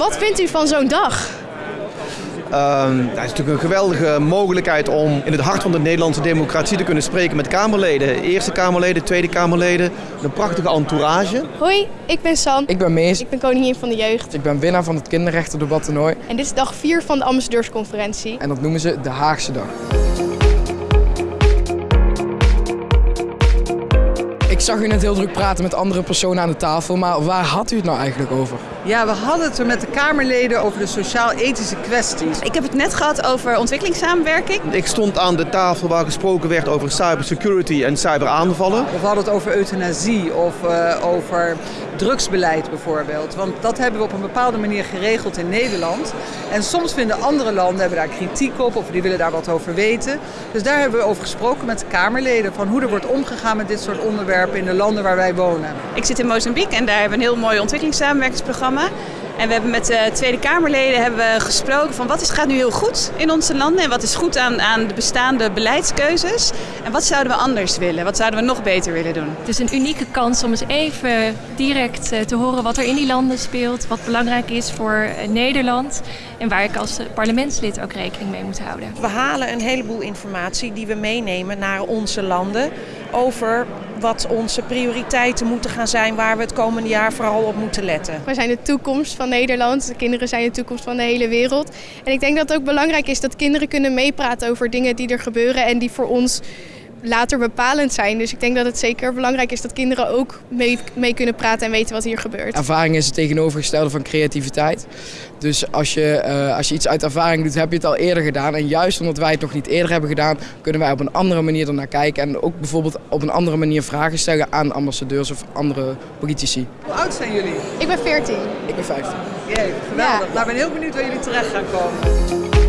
Wat vindt u van zo'n dag? Um, dat is natuurlijk een geweldige mogelijkheid om in het hart van de Nederlandse democratie te kunnen spreken met Kamerleden. Eerste Kamerleden, Tweede Kamerleden. Een prachtige entourage. Hoi, ik ben San. Ik ben Mees. Ik ben koningin van de jeugd. Ik ben winnaar van het kinderrechtendebattoernooi. En dit is dag 4 van de ambassadeursconferentie. En dat noemen ze de Haagse dag. Ik zag u net heel druk praten met andere personen aan de tafel, maar waar had u het nou eigenlijk over? Ja, we hadden het er met de Kamerleden over de sociaal-ethische kwesties. Ik heb het net gehad over ontwikkelingssamenwerking. Ik stond aan de tafel waar gesproken werd over cybersecurity en cyberaanvallen. We hadden het over euthanasie of uh, over drugsbeleid bijvoorbeeld. Want dat hebben we op een bepaalde manier geregeld in Nederland. En soms vinden andere landen hebben daar kritiek op of die willen daar wat over weten. Dus daar hebben we over gesproken met de Kamerleden van hoe er wordt omgegaan met dit soort onderwerpen in de landen waar wij wonen. Ik zit in Mozambique en daar hebben we een heel mooi ontwikkelingssamenwerkingsprogramma. En we hebben met de Tweede Kamerleden hebben we gesproken van wat is, gaat nu heel goed in onze landen en wat is goed aan, aan de bestaande beleidskeuzes. En wat zouden we anders willen? Wat zouden we nog beter willen doen? Het is een unieke kans om eens even direct te horen wat er in die landen speelt, wat belangrijk is voor Nederland en waar ik als parlementslid ook rekening mee moet houden. We halen een heleboel informatie die we meenemen naar onze landen over wat onze prioriteiten moeten gaan zijn, waar we het komende jaar vooral op moeten letten. Wij zijn de toekomst van Nederland, de kinderen zijn de toekomst van de hele wereld. En ik denk dat het ook belangrijk is dat kinderen kunnen meepraten over dingen die er gebeuren en die voor ons later bepalend zijn. Dus ik denk dat het zeker belangrijk is dat kinderen ook mee, mee, kunnen praten en weten wat hier gebeurt. Ervaring is het tegenovergestelde van creativiteit. Dus als je, uh, als je iets uit ervaring doet, heb je het al eerder gedaan. En juist omdat wij het nog niet eerder hebben gedaan, kunnen wij op een andere manier ernaar kijken. En ook bijvoorbeeld op een andere manier vragen stellen aan ambassadeurs of andere politici. Hoe oud zijn jullie? Ik ben 14. Ik ben 15. Jee, geweldig. Ja. Nou, ik ben heel benieuwd waar jullie terecht gaan komen.